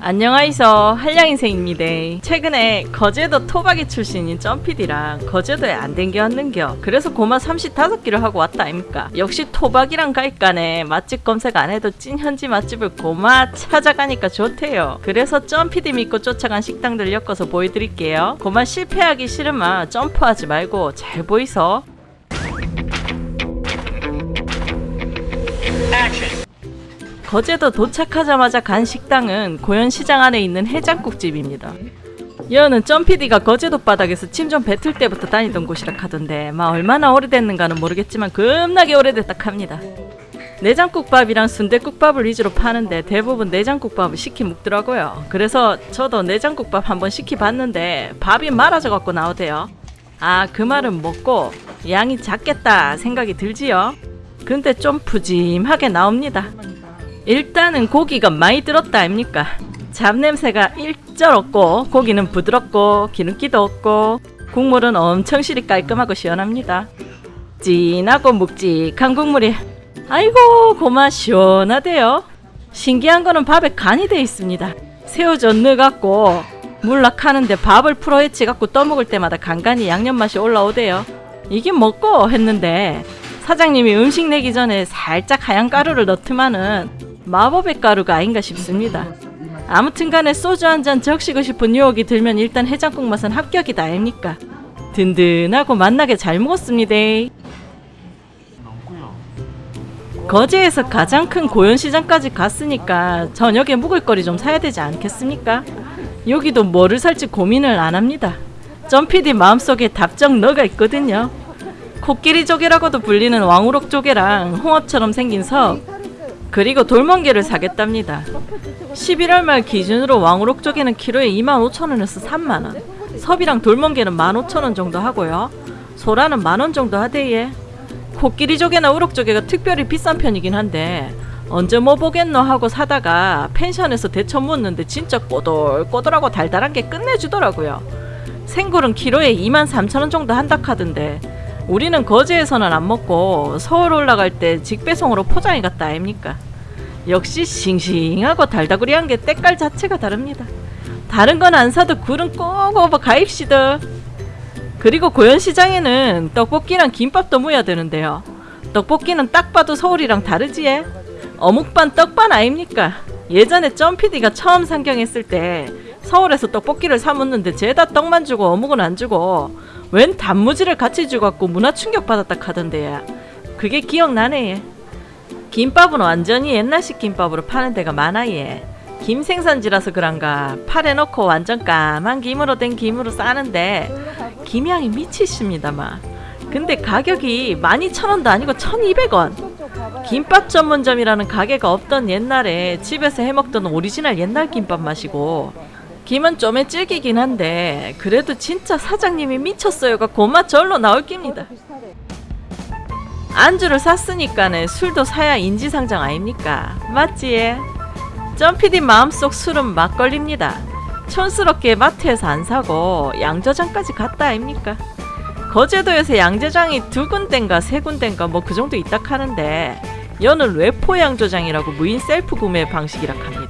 안녕하이소 한량인생입니다. 최근에 거제도 토박이 출신인 점피디랑 거제도에 안 댕겨왔는겨. 그래서 고마 35끼를 하고 왔다 아닙니까? 역시 토박이랑 갈까네 맛집 검색 안 해도 찐 현지 맛집을 고마 찾아가니까 좋대요. 그래서 점피디 믿고 쫓아간 식당들 엮어서 보여드릴게요. 고마 실패하기 싫으면 점프하지 말고 잘 보이소 거제도 도착하자마자 간 식당은 고현시장 안에 있는 해장국집입니다. 여는 점피디가 거제도 바닥에서 침좀 뱉을 때부터 다니던 곳이라 하던데 막 얼마나 오래됐는가는 모르겠지만 겁나게 오래됐다 합니다. 내장국밥이랑 순대국밥을 위주로 파는데 대부분 내장국밥을 시키 먹더라고요. 그래서 저도 내장국밥 한번 시키봤는데 밥이 말아져 갖고 나오대요. 아 그 말은 먹고 양이 작겠다 생각이 들지요. 근데 좀 푸짐하게 나옵니다. 일단은 고기가 많이 들었다 아닙니까? 잡냄새가 일절 없고 고기는 부드럽고 기름기도 없고 국물은 엄청 실이 깔끔하고 시원합니다. 진하고 묵직한 국물이 아이고 고마 시원하대요. 신기한 거는 밥에 간이 돼 있습니다. 새우젓 넣어갖고 물락하는데 밥을 풀어 헤치갖고 떠먹을 때마다 간간히 양념 맛이 올라오대요. 이게 먹고 했는데 사장님이 음식 내기 전에 살짝 하얀 가루를 넣더만은 마법의 가루가 아닌가 싶습니다. 아무튼 간에 소주 한 잔 적시고 싶은 유혹이 들면 일단 해장국 맛은 합격이다 아닙니까? 든든하고 맛나게 잘 먹었습니다. 거제에서 가장 큰 고현시장까지 갔으니까 저녁에 묵을 거리 좀 사야 되지 않겠습니까? 여기도 뭐를 살지 고민을 안 합니다. 점피디 마음속에 답정 너가 있거든요. 코끼리 조개라고도 불리는 왕우럭 조개랑 홍합처럼 생긴 섭 그리고 돌멍게를 사겠답니다. 11월 말 기준으로 왕우럭 조개는 키로에 25,000원에서 3만원 섭이랑 돌멍게는 15,000원 정도 하고요. 소라는 만원 정도 하대예. 코끼리 조개나 우럭 조개가 특별히 비싼 편이긴 한데 언제 뭐 보겠노 하고 사다가 펜션에서 데쳐 묻는데 진짜 꼬들꼬들하고 달달한 게 끝내주더라고요. 생굴은 키로에 23,000원 정도 한다 카던데 우리는 거제에서는 안 먹고 서울 올라갈 때 직배송으로 포장해 갔다 아닙니까? 역시 싱싱하고 달다구리한 게 때깔 자체가 다릅니다. 다른 건 안 사도 굴은 꼭 오버 가입시다. 그리고 고현시장에는 떡볶이랑 김밥도 모여야 되는데요. 떡볶이는 딱 봐도 서울이랑 다르지에? 어묵반 떡반 아닙니까? 예전에 점피디가 처음 상경했을 때 서울에서 떡볶이를 사 먹는데 죄다 떡만 주고 어묵은 안 주고 웬 단무지를 같이 주갖고 문화 충격 받았다 카던데 그게 기억나네. 김밥은 완전히 옛날식 김밥으로 파는 데가 많아 예. 김 생산지라서 그런가 팔에 넣고 완전 까만 김으로 된 김으로 싸는데 김향이 미치십니다만 근데 가격이 12,000원도 아니고 1,200원. 김밥 전문점이라는 가게가 없던 옛날에 집에서 해먹던 오리지널 옛날 김밥 맛이고 김은 좀에 질기긴 한데 그래도 진짜 사장님이 미쳤어요가 고마 절로 나올 깁니다 안주를 샀으니까는 술도 사야 인지상정 아닙니까 맞지? 점피디 마음속 술은 막걸리입니다 촌스럽게 마트에서 안 사고 양저장까지 갔다 아닙니까? 거제도에서 양저장이 두 군데인가 세 군데인가 뭐 그 정도 있다 하는데 여는 외포 양조장이라고 무인 셀프 구매 방식이라 합니다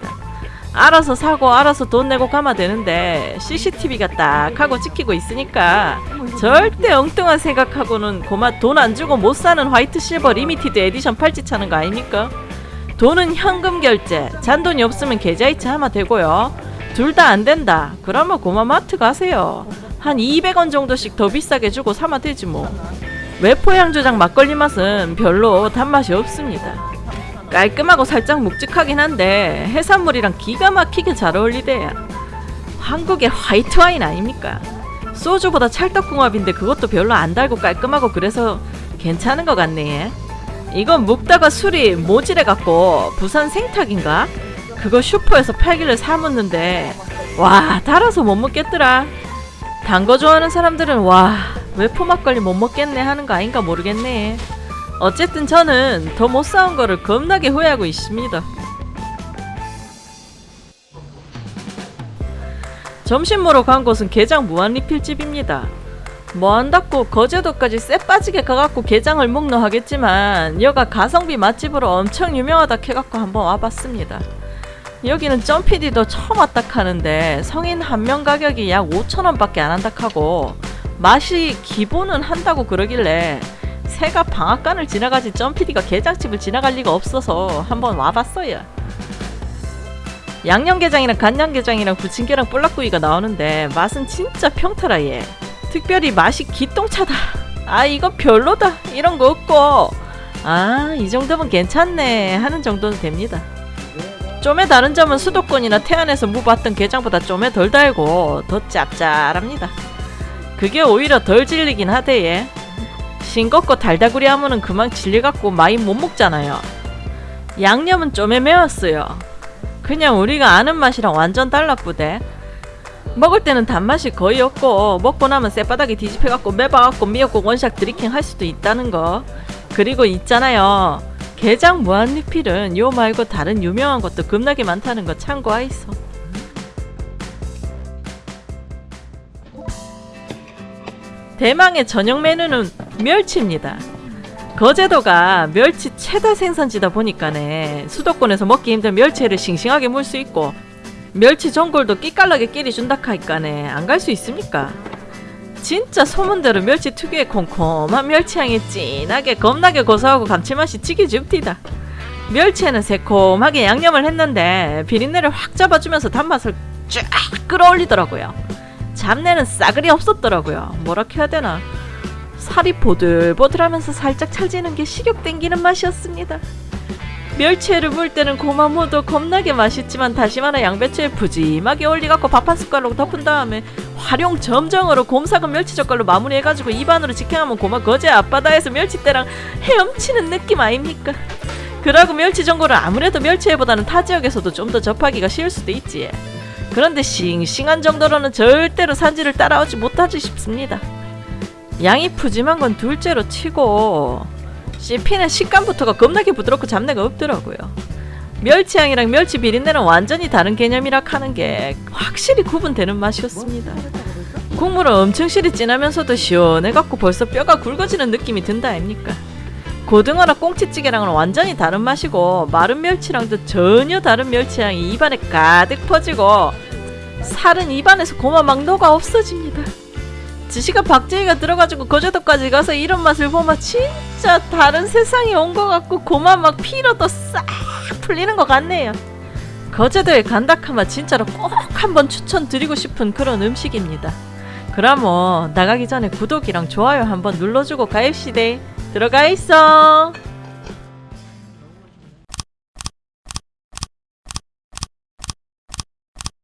알아서 사고 알아서 돈 내고 가면 되는데 CCTV가 딱 하고 찍히고 있으니까 절대 엉뚱한 생각하고는 고마 돈 안 주고 못 사는 white silver limited edition 팔찌 차는 거 아닙니까? 돈은 현금 결제 잔돈이 없으면 계좌이체 하면 되고요. 둘 다 안 된다. 그러면 고마 마트 가세요. 한 200원 정도씩 더 비싸게 주고 사면 되지 뭐. 외포향 조장 막걸리 맛은 별로 단맛이 없습니다 깔끔하고 살짝 묵직하긴 한데 해산물이랑 기가 막히게 잘 어울리대요. 한국의 화이트 와인 아닙니까? 소주보다 찰떡궁합인데 그것도 별로 안 달고 깔끔하고 그래서 괜찮은 것 같네. 이건 묵다가 술이 모질해갖고 부산 생탁인가? 그거 슈퍼에서 팔길래 사먹는데 와 달아서 못 먹겠더라. 단 거 좋아하는 사람들은 와 외포 막걸리 못 먹겠네 하는 거 아닌가 모르겠네. 어쨌든 저는 더 못 사온 거를 겁나게 후회하고 있습니다. 점심 먹으러 간 곳은 게장 무한리필집입니다. 뭐 한다고 거제도까지 쎄 빠지게 가갖고 게장을 먹노 하겠지만 여가 가성비 맛집으로 엄청 유명하다 해갖고 한번 와봤습니다. 여기는 점피디도 처음 왔다 하는데 성인 한 명 가격이 약 5천원밖에 안 한다 하고 맛이 기본은 한다고 그러길래 새가 방앗간을 지나가지 점피디가 게장집을 지나갈 리가 없어서 한번 와봤어요. 양념게장이랑 간장게장이랑 부침개랑 볼락구이가 나오는데 맛은 진짜 평타라 얘. 특별히 맛이 기똥차다. 아 이거 별로다. 이런 거 없고 아 이 정도면 괜찮네 하는 정도는 됩니다. 좀의 다른 점은 수도권이나 태안에서 무봤던 게장보다 좀에 덜 달고 더 짭짤합니다. 그게 오히려 덜 질리긴 하대 얘. 싱겁고 달다구리 하면은 그만 질려갖고 많이 못 먹잖아요. 양념은 좀에 매웠어요. 그냥 우리가 아는 맛이랑 완전 달랐구대. 먹을 때는 단맛이 거의 없고 먹고 나면 쌔바닥에 뒤집혀갖고 매봐갖고 미역국 원샷 드리킹 할 수도 있다는 거. 그리고 있잖아요. 게장 무한리필은 요 말고 다른 유명한 것도 겁나게 많다는 거 참고하이소. 대망의 저녁 메뉴는 멸치입니다. 거제도가 멸치 최다 생산지다 보니까네 수도권에서 먹기 힘든 멸치를 싱싱하게 물 수 있고 멸치 전골도 끼깔나게 끼리 준다 하니까네 안 갈 수 있습니까? 진짜 소문대로 멸치 특유의 콤콤한 멸치향이 진하게 겁나게 고소하고 감칠맛이 찌개 줍디다. 멸치에는 새콤하게 양념을 했는데 비린내를 확 잡아주면서 단맛을 쫙 끌어올리더라고요. 잡내는 싸그리 없었더라고요. 뭐라 해야 되나? 살이 보들보들하면서 살짝 찰지는 게 식욕 땡기는 맛이었습니다. 멸치회를 물 때는 고마무도 겁나게 맛있지만 다시마나 양배추에 푸짐하게 올리갖고 밥 한 숟가락 덮은 다음에 활용 점정으로 곰삭은 멸치 젓갈로 마무리해가지고 입안으로 직행하면 고마 거제 앞바다에서 멸치대랑 헤엄치는 느낌 아닙니까? 그러고 멸치 전골은 아무래도 멸치회보다는 타 지역에서도 좀 더 접하기가 쉬울 수도 있지. 그런데 싱싱한 정도로는 절대로 산지를 따라오지 못하지 싶습니다. 양이 푸짐한 건 둘째로 치고 씹히는 식감부터가 겁나게 부드럽고 잡내가 없더라고요. 멸치향이랑 멸치 비린내는 완전히 다른 개념이라 하는 게 확실히 구분되는 맛이었습니다. 국물은 엄청 실이 진하면서도 시원해갖고 벌써 뼈가 굵어지는 느낌이 든다 아닙니까? 고등어나 꽁치찌개랑은 완전히 다른 맛이고 마른 멸치랑도 전혀 다른 멸치향이 입안에 가득 퍼지고 살은 입안에서 고마 막 녹아 없어집니다. 지시가 박재희가 들어가지고 거제도까지 가서 이런 맛을 보면 진짜 다른 세상이 온 것 같고 고만 막 피로도 싹 풀리는 것 같네요. 거제도에 간다카마 진짜로 꼭 한번 추천드리고 싶은 그런 음식입니다. 그럼 나가기 전에 구독이랑 좋아요 한번 눌러주고 가입시대 들어가 있어.